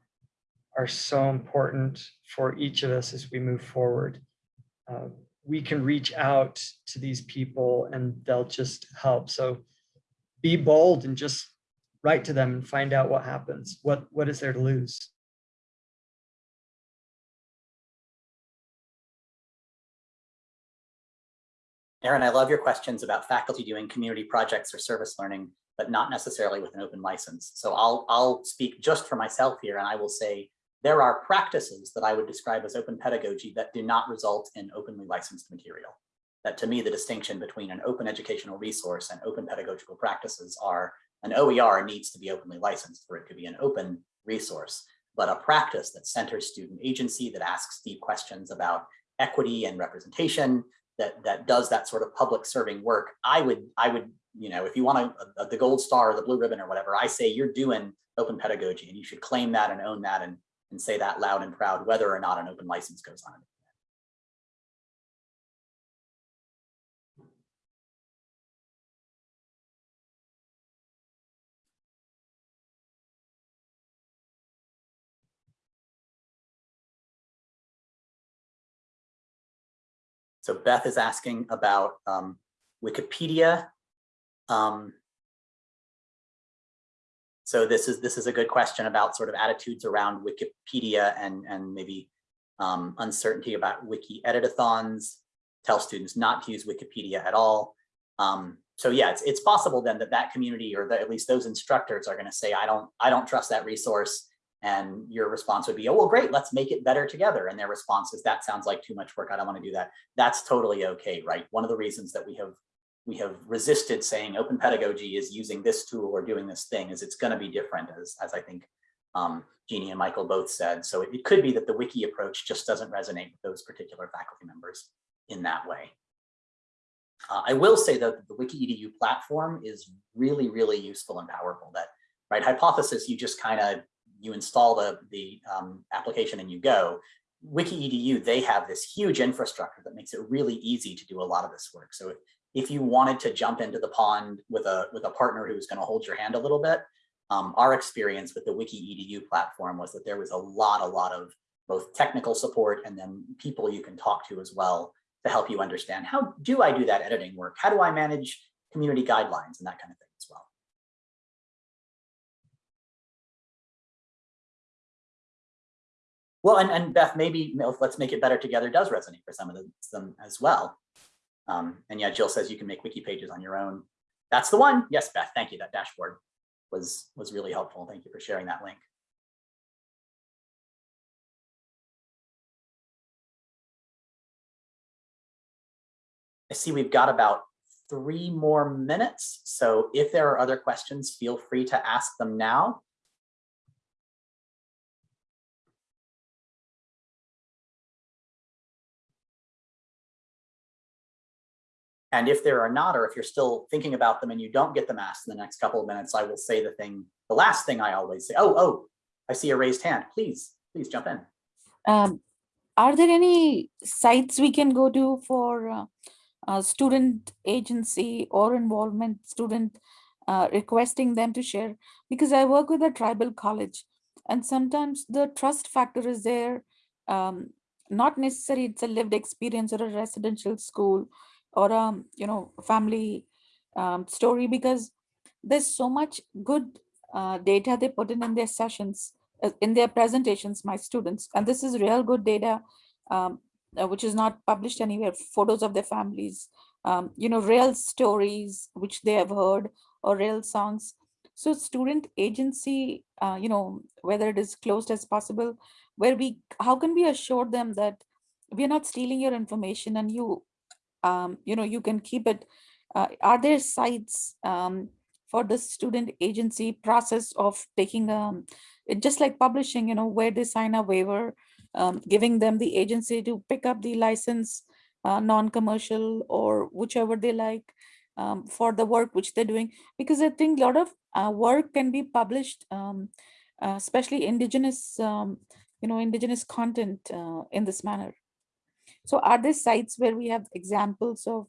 are so important for each of us as we move forward. Uh, we can reach out to these people and they'll just help. So be bold and just write to them and find out what happens. What, what is there to lose? Aaron, I love your questions about faculty doing community projects or service learning, but not necessarily with an open license. So I'll, I'll speak just for myself here and I will say there are practices that I would describe as open pedagogy that do not result in openly licensed material. That to me, the distinction between an open educational resource and open pedagogical practices are an OER needs to be openly licensed for it to be an open resource, but a practice that centers student agency, that asks deep questions about equity and representation, that that does that sort of public serving work, I would I would you know if you want a, a, uh, the gold star or the blue ribbon or whatever, I say you're doing open pedagogy and you should claim that and own that and and say that loud and proud, whether or not an open license goes on. So Beth is asking about um, Wikipedia. Um, so this is this is a good question about sort of attitudes around Wikipedia and and maybe um, uncertainty about wiki editathons. Tell students not to use Wikipedia at all. Um, so yeah, it's it's possible then that that community or that at least those instructors are going to say I don't I don't trust that resource. And your response would be, oh, well, great, let's make it better together. And their response is, that sounds like too much work. I don't want to do that. That's totally okay, right? One of the reasons that we have we have resisted saying open pedagogy is using this tool or doing this thing is it's going to be different as, as I think um, Jeannie and Michael both said. So it, it could be that the wiki approach just doesn't resonate with those particular faculty members in that way. Uh, I will say though that the WikiEDU platform is really, really useful and powerful. That right hypothesis, you just kind of you install the, the um, application and you go. Wiki EDU, they have this huge infrastructure that makes it really easy to do a lot of this work. So if, if you wanted to jump into the pond with a, with a partner who's gonna hold your hand a little bit, um, our experience with the Wiki EDU platform was that there was a lot, a lot of both technical support and then people you can talk to as well to help you understand how do I do that editing work? How do I manage community guidelines and that kind of thing well. And, and Beth, maybe let's make it better together does resonate for some of them, them as well. Um, and yeah, Jill says you can make wiki pages on your own. That's the one. Yes, Beth, thank you. That dashboard was, was really helpful. Thank you for sharing that link. I see we've got about three more minutes. So if there are other questions, feel free to ask them now. And if there are not, or if you're still thinking about them and you don't get them asked in the next couple of minutes, I will say the thing, the last thing I always say, oh, oh, I see a raised hand. Please, please jump in. Um, are there any sites we can go to for uh, uh, student agency or involvement student uh, requesting them to share? Because I work with a tribal college and sometimes the trust factor is there. Um, not necessarily it's a lived experience or a residential school or a you know, family um, story because there's so much good uh, data they put in in their sessions, uh, in their presentations, my students, and this is real good data, um, uh, which is not published anywhere, photos of their families, um, you know, real stories which they have heard or real songs. So student agency, uh, you know, whether it is closed as possible, where we, how can we assure them that we're not stealing your information and you um, you know, you can keep it. Uh, are there sites um, for the student agency process of taking, um, it just like publishing, you know, where they sign a waiver, um, giving them the agency to pick up the license, uh, non-commercial or whichever they like um, for the work which they're doing. Because I think a lot of uh, work can be published, um, uh, especially indigenous, you know, indigenous content uh, in this manner. So are there sites where we have examples of,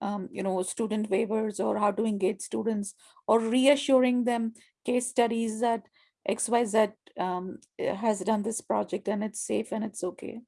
um, you know, student waivers or how to engage students or reassuring them case studies that XYZ um, has done this project and it's safe and it's okay?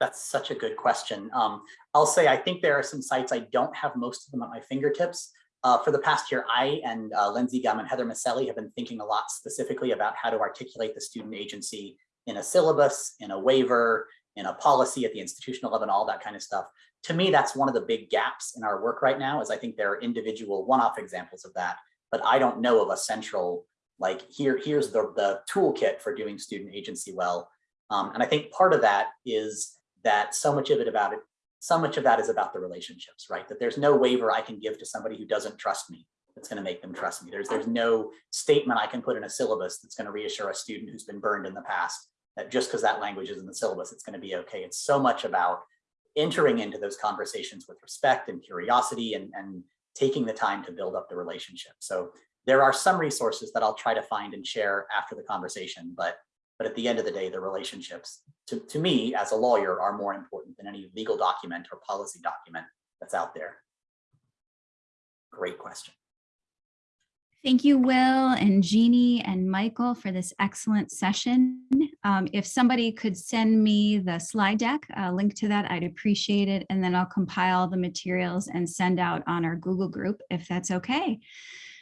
That's such a good question. Um, I'll say I think there are some sites, I don't have most of them at my fingertips. Uh, for the past year, I and uh, Lindsey Gumb and Heather Miceli have been thinking a lot specifically about how to articulate the student agency in a syllabus, in a waiver, in a policy at the institutional level and all that kind of stuff. To me, that's one of the big gaps in our work right now is I think there are individual one-off examples of that, but I don't know of a central, like here, here's the, the toolkit for doing student agency well. Um, and I think part of that is that so much of it about it, so much of that is about the relationships, right? That there's no waiver I can give to somebody who doesn't trust me that's going to make them trust me. There's, there's no statement I can put in a syllabus that's going to reassure a student who's been burned in the past that just because that language is in the syllabus, it's going to be okay. It's so much about entering into those conversations with respect and curiosity and, and taking the time to build up the relationship. So there are some resources that I'll try to find and share after the conversation, but but at the end of the day, the relationships to, to me as a lawyer are more important than any legal document or policy document that's out there. Great question. Thank you, Will and Jeannie and Michael for this excellent session. Um, if somebody could send me the slide deck, a link to that, I'd appreciate it. And then I'll compile the materials and send out on our Google group if that's okay.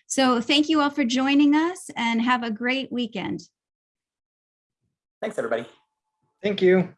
So thank you all for joining us and have a great weekend. Thanks, everybody. Thank you.